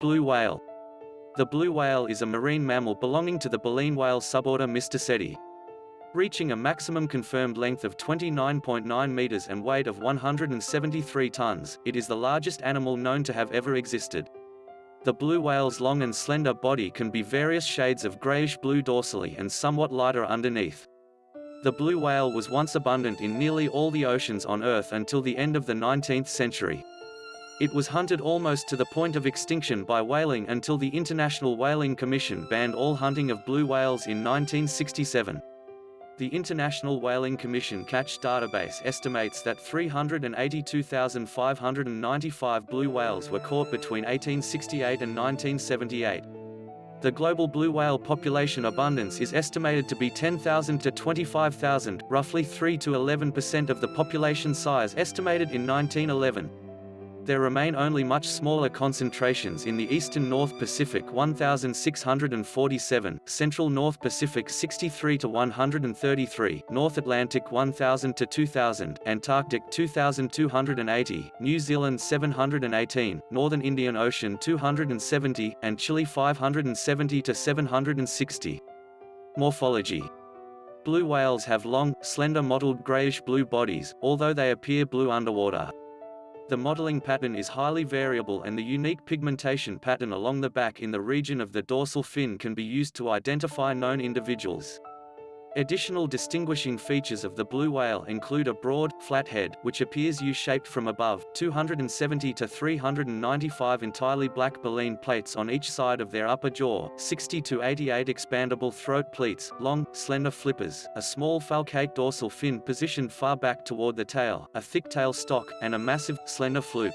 Blue whale. The blue whale is a marine mammal belonging to the baleen whale suborder Mysticeti. Reaching a maximum confirmed length of 29.9 meters and weight of 173 tons, it is the largest animal known to have ever existed. The blue whale's long and slender body can be various shades of grayish-blue dorsally and somewhat lighter underneath. The blue whale was once abundant in nearly all the oceans on Earth until the end of the 19th century. It was hunted almost to the point of extinction by whaling until the International Whaling Commission banned all hunting of blue whales in 1967. The International Whaling Commission Catch Database estimates that 382,595 blue whales were caught between 1868 and 1978. The global blue whale population abundance is estimated to be 10,000 to 25,000, roughly 3 to 11% of the population size estimated in 1911 there remain only much smaller concentrations in the eastern North Pacific 1647, central North Pacific 63 to 133, North Atlantic 1000 to 2000, Antarctic 2280, New Zealand 718, Northern Indian Ocean 270, and Chile 570 to 760. Morphology Blue whales have long, slender mottled grayish-blue bodies, although they appear blue underwater. The mottling pattern is highly variable and the unique pigmentation pattern along the back in the region of the dorsal fin can be used to identify known individuals. Additional distinguishing features of the blue whale include a broad, flat head, which appears U-shaped from above, 270 to 395 entirely black baleen plates on each side of their upper jaw, 60 to 88 expandable throat pleats, long, slender flippers, a small falcate dorsal fin positioned far back toward the tail, a thick tail stock, and a massive, slender fluke.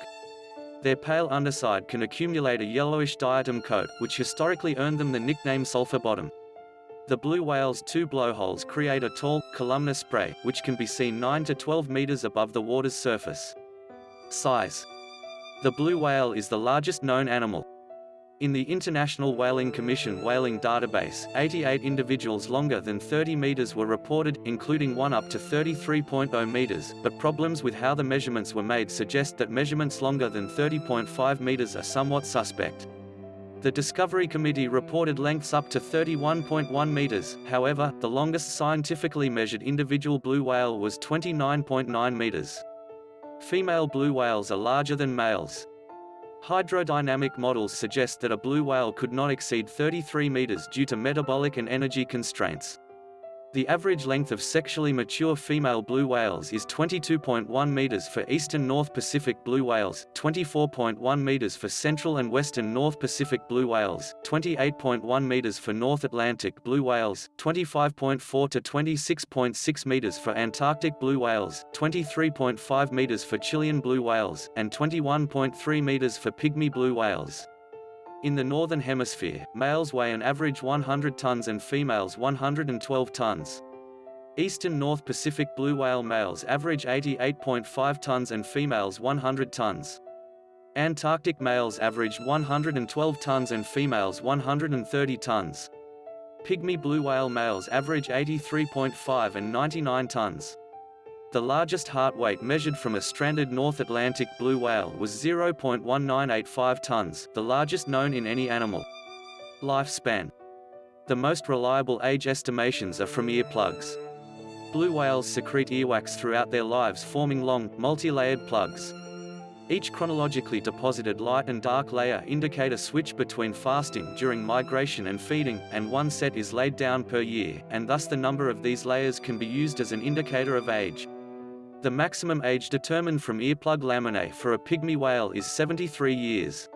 Their pale underside can accumulate a yellowish diatom coat, which historically earned them the nickname sulfur bottom. The blue whale's two blowholes create a tall, columnar spray, which can be seen 9 to 12 meters above the water's surface. Size The blue whale is the largest known animal. In the International Whaling Commission whaling database, 88 individuals longer than 30 meters were reported, including one up to 33.0 meters, but problems with how the measurements were made suggest that measurements longer than 30.5 meters are somewhat suspect. The Discovery Committee reported lengths up to 31.1 meters, however, the longest scientifically measured individual blue whale was 29.9 meters. Female blue whales are larger than males. Hydrodynamic models suggest that a blue whale could not exceed 33 meters due to metabolic and energy constraints. The average length of sexually mature female blue whales is 22.1 meters for eastern North Pacific blue whales, 24.1 meters for central and western North Pacific blue whales, 28.1 meters for North Atlantic blue whales, 25.4 to 26.6 meters for Antarctic blue whales, 23.5 meters for Chilean blue whales, and 21.3 meters for pygmy blue whales. In the Northern Hemisphere, males weigh an average 100 tons and females 112 tons. Eastern North Pacific blue whale males average 88.5 tons and females 100 tons. Antarctic males average 112 tons and females 130 tons. Pygmy blue whale males average 83.5 and 99 tons. The largest heart weight measured from a stranded North Atlantic blue whale was 0.1985 tons, the largest known in any animal. Lifespan The most reliable age estimations are from earplugs. Blue whales secrete earwax throughout their lives forming long, multi-layered plugs. Each chronologically deposited light and dark layer indicate a switch between fasting during migration and feeding, and one set is laid down per year, and thus the number of these layers can be used as an indicator of age. The maximum age determined from earplug laminae for a pygmy whale is 73 years.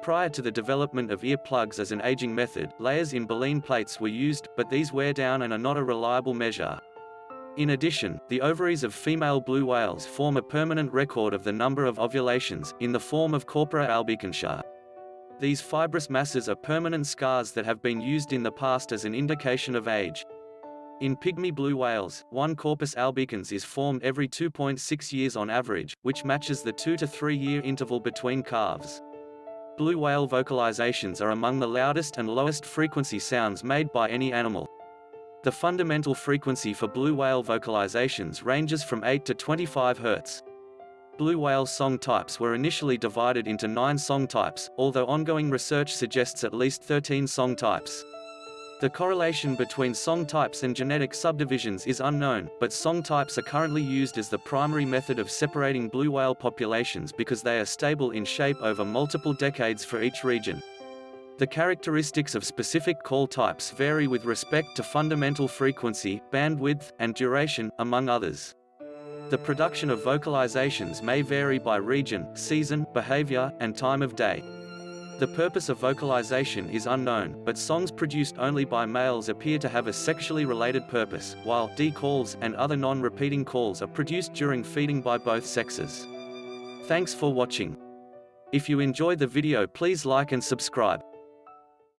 Prior to the development of earplugs as an aging method, layers in baleen plates were used, but these wear down and are not a reliable measure. In addition, the ovaries of female blue whales form a permanent record of the number of ovulations, in the form of corpora albicans. These fibrous masses are permanent scars that have been used in the past as an indication of age. In pygmy blue whales, one corpus albicans is formed every 2.6 years on average, which matches the 2 to 3 year interval between calves. Blue whale vocalizations are among the loudest and lowest frequency sounds made by any animal. The fundamental frequency for blue whale vocalizations ranges from 8 to 25 Hz. blue whale song types were initially divided into nine song types, although ongoing research suggests at least 13 song types. The correlation between song types and genetic subdivisions is unknown, but song types are currently used as the primary method of separating blue whale populations because they are stable in shape over multiple decades for each region. The characteristics of specific call types vary with respect to fundamental frequency, bandwidth, and duration, among others. The production of vocalizations may vary by region, season, behavior, and time of day. The purpose of vocalization is unknown, but songs produced only by males appear to have a sexually related purpose, while D calls and other non-repeating calls are produced during feeding by both sexes. Thanks for watching. If you enjoyed the video please like and subscribe.